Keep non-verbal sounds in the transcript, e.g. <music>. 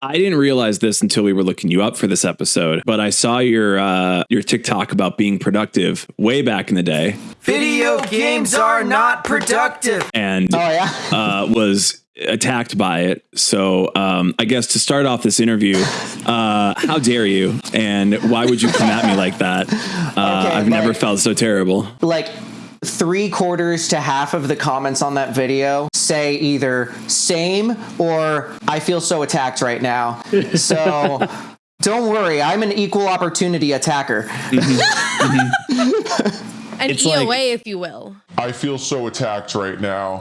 I didn't realize this until we were looking you up for this episode, but I saw your uh, your TikTok about being productive way back in the day, Video games are not productive. and Oh yeah. <laughs> uh, was attacked by it. So um, I guess to start off this interview, uh, how dare you? And why would you come at me like that? Uh, <laughs> Okay, I've never felt so terrible. like three quarters to half of the comments on that video say either same or I feel so attacked right now. So <laughs> don't worry, I'm an equal opportunity attacker. Mm-hmm. Mm-hmm. <laughs> An It's EOA, like- if you will. I feel so attacked right now.